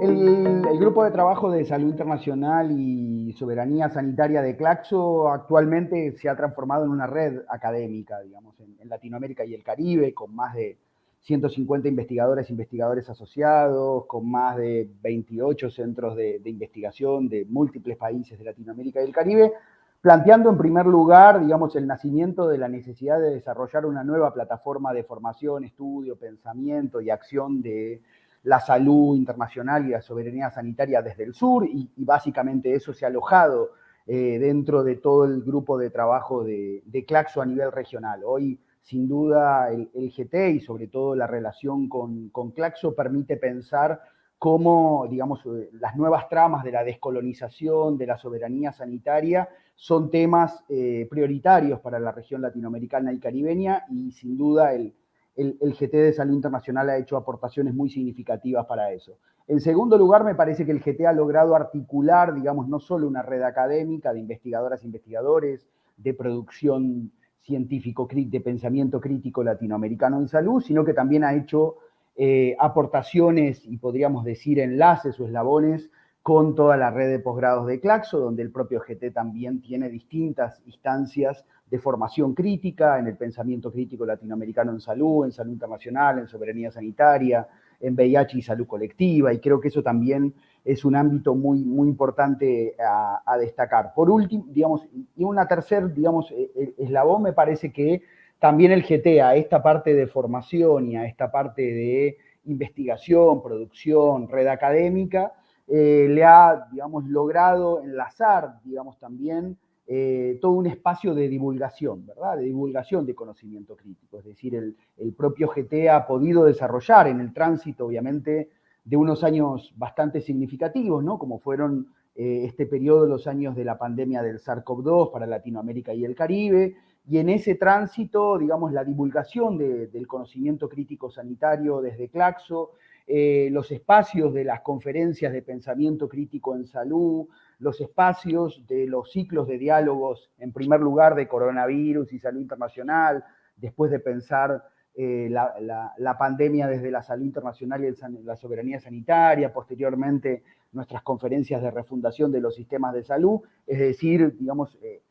El, grupo de trabajo de salud internacional y soberanía sanitaria de Claxo actualmente se ha transformado en una red académica, digamos, en, Latinoamérica y el Caribe, con más de 150 investigadores e investigadores asociados, con más de 28 centros de, de investigación de múltiples países de Latinoamérica y el Caribe, planteando en primer lugar, digamos, el nacimiento de la necesidad de desarrollar una nueva plataforma de formación, estudio, pensamiento y acción de la salud internacional y la soberanía sanitaria desde el sur, y, básicamente eso se ha alojado eh, dentro de todo el grupo de trabajo de, Claxo a nivel regional. Hoy, sin duda, el, GT y sobre todo la relación con, Claxo permite pensar cómo, digamos, eh, las nuevas tramas de la descolonización, de la soberanía sanitaria, son temas eh, prioritarios para la región latinoamericana y caribeña y sin duda el, el, GT de Salud Internacional ha hecho aportaciones muy significativas para eso. En segundo lugar, me parece que el GT ha logrado articular, digamos, no solo una red académica de investigadoras e investigadores, de producción científico, de pensamiento crítico latinoamericano en salud, sino que también ha hecho eh, aportaciones y podríamos decir enlaces o eslabones con toda la red de posgrados de Claxo, donde el propio GT también tiene distintas instancias de formación crítica en el pensamiento crítico latinoamericano en salud, en salud internacional, en soberanía sanitaria, en VIH y salud colectiva, y creo que eso también es un ámbito muy, muy importante a, destacar. Por último, digamos, y una tercer, digamos, e, e, eslabón me parece que también el GT a esta parte de formación y a esta parte de investigación, producción, red académica, eh, le ha, digamos, logrado enlazar, digamos, también eh, todo un espacio de divulgación, ¿verdad? De divulgación de conocimiento crítico. Es decir, el, propio GT ha podido desarrollar en el tránsito, obviamente, de unos años bastante significativos, ¿no? Como fueron eh, este periodo, los años de la pandemia del SARS-CoV-2 para Latinoamérica y el Caribe, y en ese tránsito, digamos, la divulgación del conocimiento crítico sanitario desde Claxo, eh, los espacios de las conferencias de pensamiento crítico en salud, los espacios de los ciclos de diálogos, en primer lugar de coronavirus y salud internacional, después de pensar eh, la, pandemia desde la salud internacional y la soberanía sanitaria, posteriormente nuestras conferencias de refundación de los sistemas de salud, es decir, digamos, eh,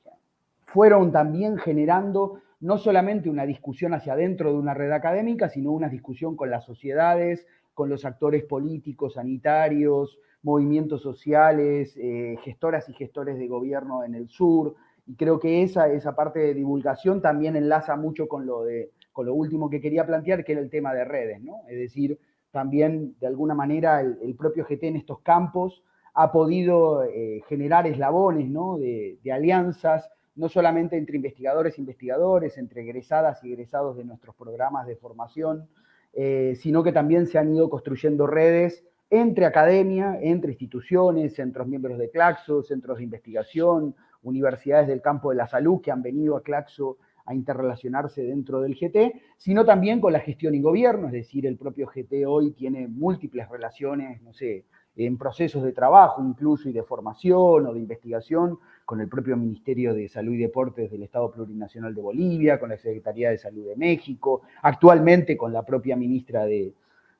fueron también generando no solamente una discusión hacia adentro de una red académica, sino una discusión con las sociedades, con los actores políticos, sanitarios, movimientos sociales, eh, gestoras y gestores de gobierno en el sur, y creo que esa, esa parte de divulgación también enlaza mucho con lo, de, con lo último que quería plantear, que era el tema de redes, ¿no? Es decir, también de alguna manera el, propio GT en estos campos ha podido eh, generar eslabones, ¿no? De, alianzas, no solamente entre investigadores e investigadores, entre egresadas y egresados de nuestros programas de formación, eh, sino que también se han ido construyendo redes entre academia, entre instituciones, centros miembros de Claxo, centros de investigación, universidades del campo de la salud que han venido a Claxo a interrelacionarse dentro del GT, sino también con la gestión y gobierno, es decir, el propio GT hoy tiene múltiples relaciones, no sé, en procesos de trabajo incluso y de formación o de investigación con el propio Ministerio de Salud y Deportes del Estado Plurinacional de Bolivia, con la Secretaría de Salud de México, actualmente con la propia ministra de,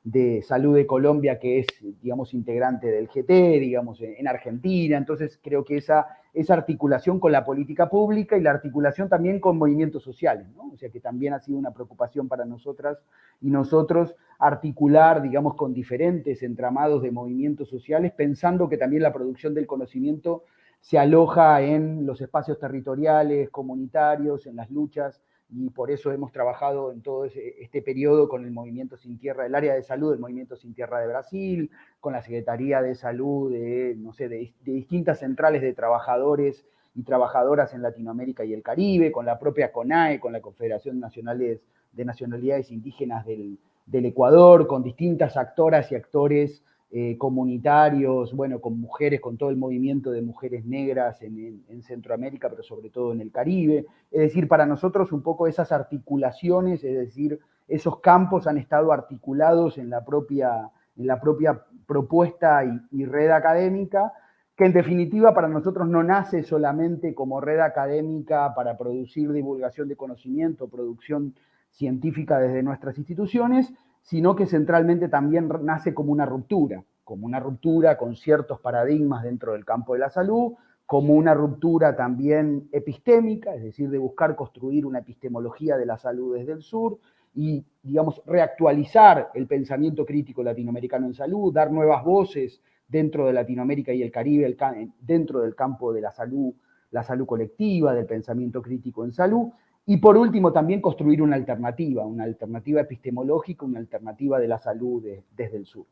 de Salud de Colombia, que es, digamos, integrante del GT, digamos, en Argentina. Entonces, creo que esa, esa articulación con la política pública y la articulación también con movimientos sociales, ¿no? O sea, que también ha sido una preocupación para nosotras y nosotros articular, digamos, con diferentes entramados de movimientos sociales, pensando que también la producción del conocimiento se aloja en los espacios territoriales, comunitarios, en las luchas y por eso hemos trabajado en todo este periodo con el Movimiento Sin Tierra, el área de salud del Movimiento Sin Tierra de Brasil, con la Secretaría de Salud de, no sé, de, distintas centrales de trabajadores y trabajadoras en Latinoamérica y el Caribe, con la propia CONAE, con la Confederación Nacional de Nacionalidades Indígenas del, del Ecuador, con distintas actoras y actores eh, comunitarios, bueno, con mujeres, con todo el movimiento de mujeres negras en, Centroamérica, pero sobre todo en el Caribe. Es decir, para nosotros un poco esas articulaciones, es decir, esos campos han estado articulados en la propia, en la propia propuesta y, red académica, que en definitiva para nosotros no nace solamente como red académica para producir divulgación de conocimiento, producción científica desde nuestras instituciones, sino que centralmente también nace como una ruptura, como una ruptura con ciertos paradigmas dentro del campo de la salud, como una ruptura también epistémica, es decir, de buscar construir una epistemología de la salud desde el sur y, digamos, reactualizar el pensamiento crítico latinoamericano en salud, dar nuevas voces dentro de Latinoamérica y el Caribe, dentro del campo de la salud, la salud colectiva, del pensamiento crítico en salud, y por último también construir una alternativa, una alternativa epistemológica, una alternativa de la salud desde el sur.